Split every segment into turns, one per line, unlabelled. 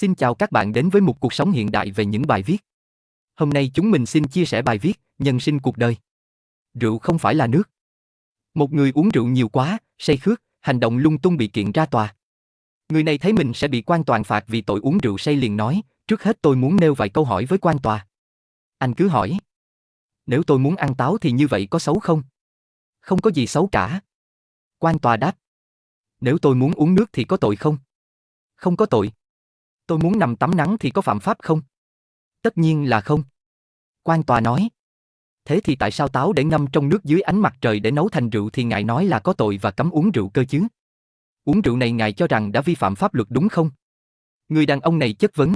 Xin chào các bạn đến với một cuộc sống hiện đại về những bài viết. Hôm nay chúng mình xin chia sẻ bài viết Nhân sinh cuộc đời. Rượu không phải là nước. Một người uống rượu nhiều quá, say khước, hành động lung tung bị kiện ra tòa. Người này thấy mình sẽ bị quan toàn phạt vì tội uống rượu say liền nói, trước hết tôi muốn nêu vài câu hỏi với quan tòa. Anh cứ hỏi. Nếu tôi muốn ăn táo thì như vậy có xấu không? Không có gì xấu cả. Quan tòa đáp. Nếu tôi muốn uống nước thì có tội không? Không có tội. Tôi muốn nằm tắm nắng thì có phạm pháp không? Tất nhiên là không. Quan tòa nói. Thế thì tại sao táo để ngâm trong nước dưới ánh mặt trời để nấu thành rượu thì ngài nói là có tội và cấm uống rượu cơ chứ? Uống rượu này ngài cho rằng đã vi phạm pháp luật đúng không? Người đàn ông này chất vấn.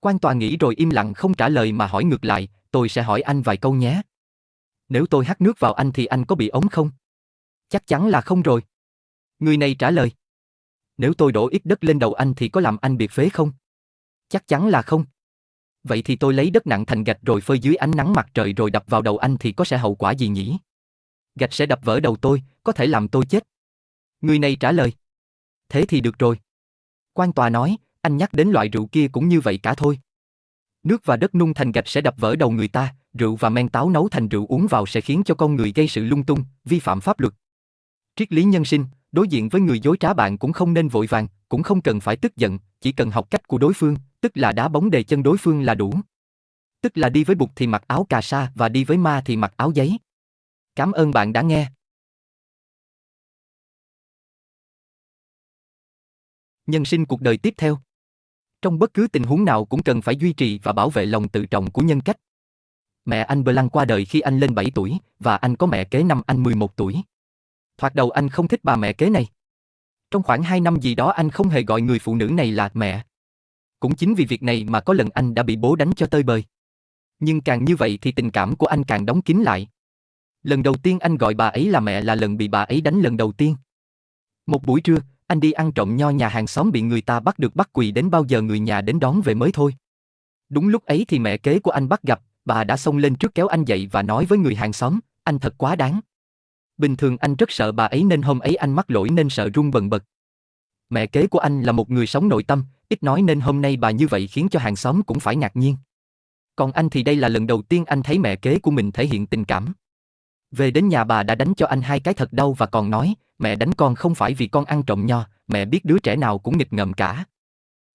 Quan tòa nghĩ rồi im lặng không trả lời mà hỏi ngược lại, tôi sẽ hỏi anh vài câu nhé. Nếu tôi hắt nước vào anh thì anh có bị ống không? Chắc chắn là không rồi. Người này trả lời. Nếu tôi đổ ít đất lên đầu anh thì có làm anh biệt phế không? Chắc chắn là không. Vậy thì tôi lấy đất nặng thành gạch rồi phơi dưới ánh nắng mặt trời rồi đập vào đầu anh thì có sẽ hậu quả gì nhỉ? Gạch sẽ đập vỡ đầu tôi, có thể làm tôi chết. Người này trả lời. Thế thì được rồi. Quan tòa nói, anh nhắc đến loại rượu kia cũng như vậy cả thôi. Nước và đất nung thành gạch sẽ đập vỡ đầu người ta, rượu và men táo nấu thành rượu uống vào sẽ khiến cho con người gây sự lung tung, vi phạm pháp luật. Triết lý nhân sinh, đối diện với người dối trá bạn cũng không nên vội vàng, cũng không cần phải tức giận, chỉ cần học cách của đối phương, tức là đá bóng đề chân đối phương là đủ. Tức là đi với bụt thì mặc áo cà sa và đi với ma thì mặc áo giấy. Cảm ơn bạn đã nghe. Nhân sinh cuộc đời tiếp theo. Trong bất cứ tình huống nào cũng cần phải duy trì và bảo vệ lòng tự trọng của nhân cách. Mẹ anh Blanc qua đời khi anh lên 7 tuổi, và anh có mẹ kế năm anh 11 tuổi. Thoạt đầu anh không thích bà mẹ kế này. Trong khoảng 2 năm gì đó anh không hề gọi người phụ nữ này là mẹ. Cũng chính vì việc này mà có lần anh đã bị bố đánh cho tơi bời. Nhưng càng như vậy thì tình cảm của anh càng đóng kín lại. Lần đầu tiên anh gọi bà ấy là mẹ là lần bị bà ấy đánh lần đầu tiên. Một buổi trưa, anh đi ăn trộm nho nhà hàng xóm bị người ta bắt được bắt quỳ đến bao giờ người nhà đến đón về mới thôi. Đúng lúc ấy thì mẹ kế của anh bắt gặp, bà đã xông lên trước kéo anh dậy và nói với người hàng xóm, anh thật quá đáng. Bình thường anh rất sợ bà ấy nên hôm ấy anh mắc lỗi nên sợ run bần bật. Mẹ kế của anh là một người sống nội tâm, ít nói nên hôm nay bà như vậy khiến cho hàng xóm cũng phải ngạc nhiên. Còn anh thì đây là lần đầu tiên anh thấy mẹ kế của mình thể hiện tình cảm. Về đến nhà bà đã đánh cho anh hai cái thật đau và còn nói, mẹ đánh con không phải vì con ăn trộm nho, mẹ biết đứa trẻ nào cũng nghịch ngợm cả.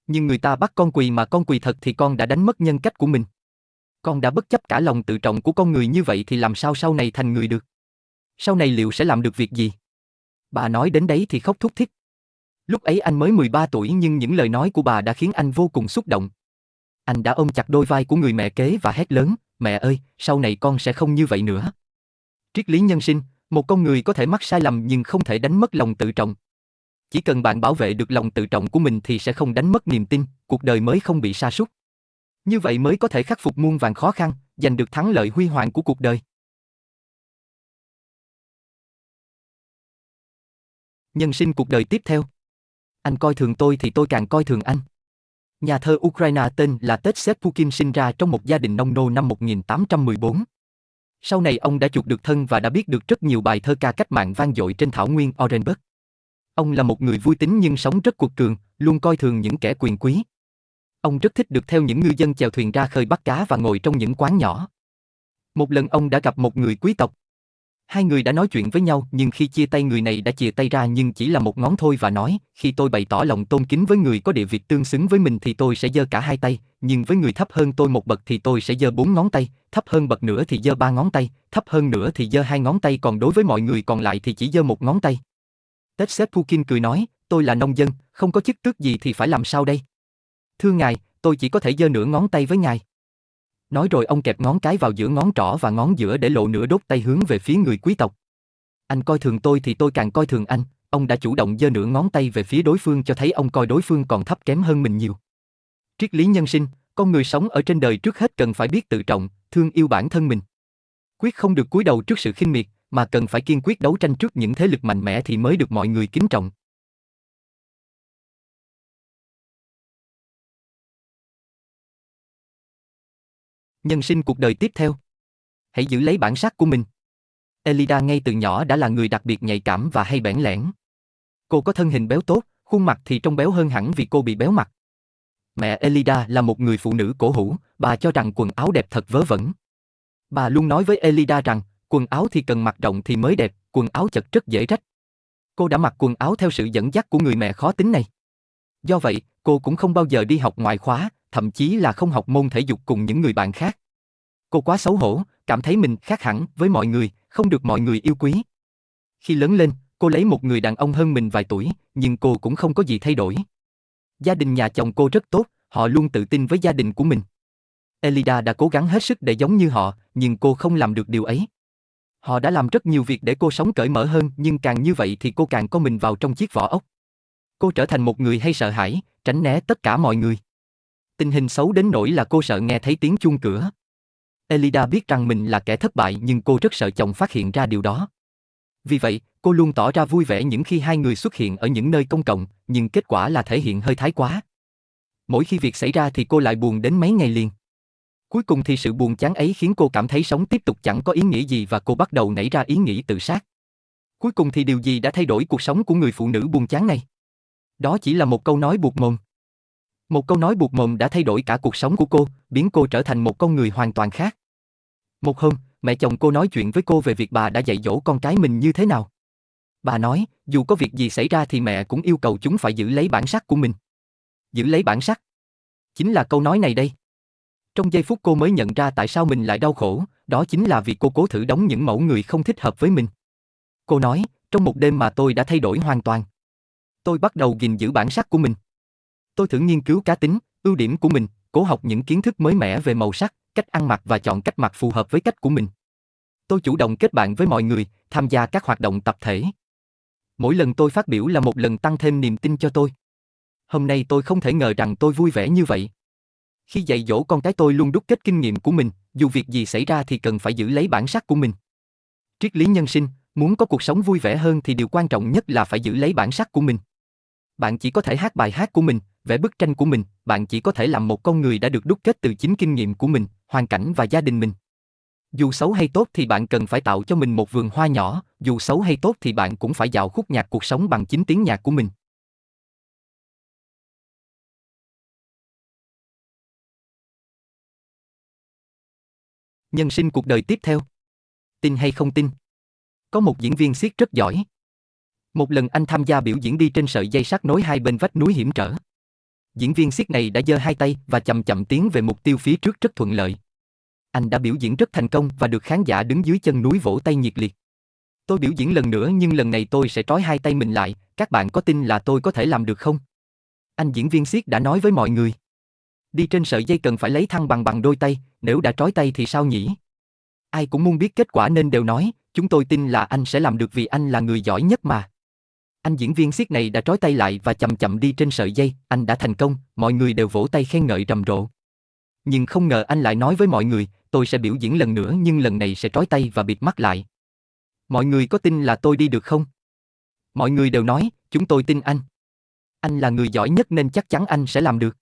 Nhưng người ta bắt con quỳ mà con quỳ thật thì con đã đánh mất nhân cách của mình. Con đã bất chấp cả lòng tự trọng của con người như vậy thì làm sao sau này thành người được? Sau này liệu sẽ làm được việc gì? Bà nói đến đấy thì khóc thúc thích. Lúc ấy anh mới 13 tuổi nhưng những lời nói của bà đã khiến anh vô cùng xúc động. Anh đã ôm chặt đôi vai của người mẹ kế và hét lớn, mẹ ơi, sau này con sẽ không như vậy nữa. Triết lý nhân sinh, một con người có thể mắc sai lầm nhưng không thể đánh mất lòng tự trọng. Chỉ cần bạn bảo vệ được lòng tự trọng của mình thì sẽ không đánh mất niềm tin, cuộc đời mới không bị sa sút. Như vậy mới có thể khắc phục muôn vàng khó khăn, giành được thắng lợi huy hoàng của cuộc đời. Nhân sinh cuộc đời tiếp theo. Anh coi thường tôi thì tôi càng coi thường anh. Nhà thơ Ukraine tên là Tetset Pukin sinh ra trong một gia đình nông nô năm 1814. Sau này ông đã chuộc được thân và đã biết được rất nhiều bài thơ ca cách mạng vang dội trên thảo nguyên Orenburg. Ông là một người vui tính nhưng sống rất cuộc cường, luôn coi thường những kẻ quyền quý. Ông rất thích được theo những ngư dân chèo thuyền ra khơi bắt cá và ngồi trong những quán nhỏ. Một lần ông đã gặp một người quý tộc. Hai người đã nói chuyện với nhau nhưng khi chia tay người này đã chia tay ra nhưng chỉ là một ngón thôi và nói, khi tôi bày tỏ lòng tôn kính với người có địa vị tương xứng với mình thì tôi sẽ giơ cả hai tay, nhưng với người thấp hơn tôi một bậc thì tôi sẽ giơ bốn ngón tay, thấp hơn bậc nữa thì giơ ba ngón tay, thấp hơn nữa thì giơ hai ngón tay còn đối với mọi người còn lại thì chỉ giơ một ngón tay. Tết Sếp Pukin cười nói, tôi là nông dân, không có chức tước gì thì phải làm sao đây? Thưa ngài, tôi chỉ có thể giơ nửa ngón tay với ngài. Nói rồi ông kẹp ngón cái vào giữa ngón trỏ và ngón giữa để lộ nửa đốt tay hướng về phía người quý tộc. Anh coi thường tôi thì tôi càng coi thường anh, ông đã chủ động giơ nửa ngón tay về phía đối phương cho thấy ông coi đối phương còn thấp kém hơn mình nhiều. Triết lý nhân sinh, con người sống ở trên đời trước hết cần phải biết tự trọng, thương yêu bản thân mình. Quyết không được cúi đầu trước sự khinh miệt, mà cần phải kiên quyết đấu tranh trước những thế lực mạnh mẽ thì mới được mọi người kính trọng. Nhân sinh cuộc đời tiếp theo. Hãy giữ lấy bản sắc của mình. Elida ngay từ nhỏ đã là người đặc biệt nhạy cảm và hay bẽn lẽn. Cô có thân hình béo tốt, khuôn mặt thì trông béo hơn hẳn vì cô bị béo mặt. Mẹ Elida là một người phụ nữ cổ hủ, bà cho rằng quần áo đẹp thật vớ vẩn. Bà luôn nói với Elida rằng, quần áo thì cần mặc rộng thì mới đẹp, quần áo chật rất dễ rách. Cô đã mặc quần áo theo sự dẫn dắt của người mẹ khó tính này. Do vậy, cô cũng không bao giờ đi học ngoại khóa, thậm chí là không học môn thể dục cùng những người bạn khác. Cô quá xấu hổ, cảm thấy mình khác hẳn với mọi người, không được mọi người yêu quý. Khi lớn lên, cô lấy một người đàn ông hơn mình vài tuổi, nhưng cô cũng không có gì thay đổi. Gia đình nhà chồng cô rất tốt, họ luôn tự tin với gia đình của mình. Elida đã cố gắng hết sức để giống như họ, nhưng cô không làm được điều ấy. Họ đã làm rất nhiều việc để cô sống cởi mở hơn, nhưng càng như vậy thì cô càng có mình vào trong chiếc vỏ ốc. Cô trở thành một người hay sợ hãi, tránh né tất cả mọi người. Tình hình xấu đến nỗi là cô sợ nghe thấy tiếng chuông cửa. Elida biết rằng mình là kẻ thất bại nhưng cô rất sợ chồng phát hiện ra điều đó. Vì vậy, cô luôn tỏ ra vui vẻ những khi hai người xuất hiện ở những nơi công cộng, nhưng kết quả là thể hiện hơi thái quá. Mỗi khi việc xảy ra thì cô lại buồn đến mấy ngày liền. Cuối cùng thì sự buồn chán ấy khiến cô cảm thấy sống tiếp tục chẳng có ý nghĩa gì và cô bắt đầu nảy ra ý nghĩ tự sát. Cuối cùng thì điều gì đã thay đổi cuộc sống của người phụ nữ buồn chán này? Đó chỉ là một câu nói buộc mồm. Một câu nói buộc mồm đã thay đổi cả cuộc sống của cô, biến cô trở thành một con người hoàn toàn khác. Một hôm, mẹ chồng cô nói chuyện với cô về việc bà đã dạy dỗ con cái mình như thế nào. Bà nói, dù có việc gì xảy ra thì mẹ cũng yêu cầu chúng phải giữ lấy bản sắc của mình. Giữ lấy bản sắc. Chính là câu nói này đây. Trong giây phút cô mới nhận ra tại sao mình lại đau khổ, đó chính là vì cô cố thử đóng những mẫu người không thích hợp với mình. Cô nói, trong một đêm mà tôi đã thay đổi hoàn toàn. Tôi bắt đầu gìn giữ bản sắc của mình. Tôi thử nghiên cứu cá tính, ưu điểm của mình, cố học những kiến thức mới mẻ về màu sắc, cách ăn mặc và chọn cách mặc phù hợp với cách của mình. Tôi chủ động kết bạn với mọi người, tham gia các hoạt động tập thể. Mỗi lần tôi phát biểu là một lần tăng thêm niềm tin cho tôi. Hôm nay tôi không thể ngờ rằng tôi vui vẻ như vậy. Khi dạy dỗ con cái tôi luôn đúc kết kinh nghiệm của mình, dù việc gì xảy ra thì cần phải giữ lấy bản sắc của mình. Triết lý nhân sinh, muốn có cuộc sống vui vẻ hơn thì điều quan trọng nhất là phải giữ lấy bản sắc của mình. Bạn chỉ có thể hát bài hát của mình, vẽ bức tranh của mình, bạn chỉ có thể làm một con người đã được đúc kết từ chính kinh nghiệm của mình, hoàn cảnh và gia đình mình. Dù xấu hay tốt thì bạn cần phải tạo cho mình một vườn hoa nhỏ, dù xấu hay tốt thì bạn cũng phải dạo khúc nhạc cuộc sống bằng chính tiếng nhạc của mình. Nhân sinh cuộc đời tiếp theo. Tin hay không tin? Có một diễn viên siết rất giỏi. Một lần anh tham gia biểu diễn đi trên sợi dây sắt nối hai bên vách núi hiểm trở. Diễn viên siết này đã giơ hai tay và chậm chậm tiến về mục tiêu phía trước rất thuận lợi. Anh đã biểu diễn rất thành công và được khán giả đứng dưới chân núi vỗ tay nhiệt liệt. Tôi biểu diễn lần nữa nhưng lần này tôi sẽ trói hai tay mình lại, các bạn có tin là tôi có thể làm được không? Anh diễn viên siết đã nói với mọi người. Đi trên sợi dây cần phải lấy thăng bằng bằng đôi tay, nếu đã trói tay thì sao nhỉ? Ai cũng muốn biết kết quả nên đều nói, chúng tôi tin là anh sẽ làm được vì anh là người giỏi nhất mà. Anh diễn viên siết này đã trói tay lại và chậm chậm đi trên sợi dây, anh đã thành công, mọi người đều vỗ tay khen ngợi rầm rộ. Nhưng không ngờ anh lại nói với mọi người, tôi sẽ biểu diễn lần nữa nhưng lần này sẽ trói tay và bịt mắt lại. Mọi người có tin là tôi đi được không? Mọi người đều nói, chúng tôi tin anh. Anh là người giỏi nhất nên chắc chắn anh sẽ làm được.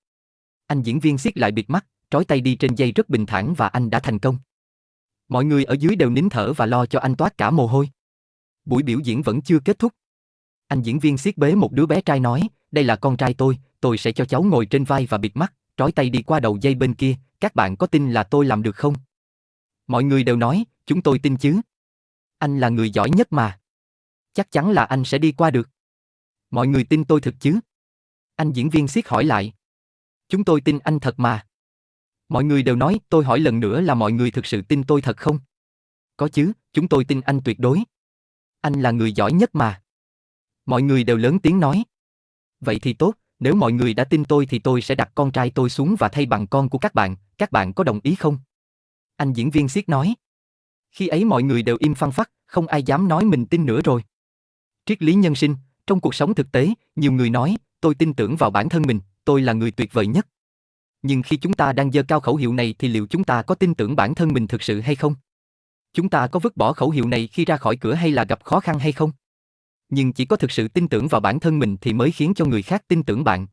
Anh diễn viên siết lại bịt mắt, trói tay đi trên dây rất bình thản và anh đã thành công. Mọi người ở dưới đều nín thở và lo cho anh toát cả mồ hôi. Buổi biểu diễn vẫn chưa kết thúc. Anh diễn viên siết bế một đứa bé trai nói, đây là con trai tôi, tôi sẽ cho cháu ngồi trên vai và bịt mắt, trói tay đi qua đầu dây bên kia, các bạn có tin là tôi làm được không? Mọi người đều nói, chúng tôi tin chứ. Anh là người giỏi nhất mà. Chắc chắn là anh sẽ đi qua được. Mọi người tin tôi thực chứ? Anh diễn viên siết hỏi lại. Chúng tôi tin anh thật mà. Mọi người đều nói, tôi hỏi lần nữa là mọi người thực sự tin tôi thật không? Có chứ, chúng tôi tin anh tuyệt đối. Anh là người giỏi nhất mà. Mọi người đều lớn tiếng nói. Vậy thì tốt, nếu mọi người đã tin tôi thì tôi sẽ đặt con trai tôi xuống và thay bằng con của các bạn, các bạn có đồng ý không? Anh diễn viên siết nói. Khi ấy mọi người đều im phăng phắc, không ai dám nói mình tin nữa rồi. Triết lý nhân sinh, trong cuộc sống thực tế, nhiều người nói, tôi tin tưởng vào bản thân mình, tôi là người tuyệt vời nhất. Nhưng khi chúng ta đang dơ cao khẩu hiệu này thì liệu chúng ta có tin tưởng bản thân mình thực sự hay không? Chúng ta có vứt bỏ khẩu hiệu này khi ra khỏi cửa hay là gặp khó khăn hay không? Nhưng chỉ có thực sự tin tưởng vào bản thân mình thì mới khiến cho người khác tin tưởng bạn.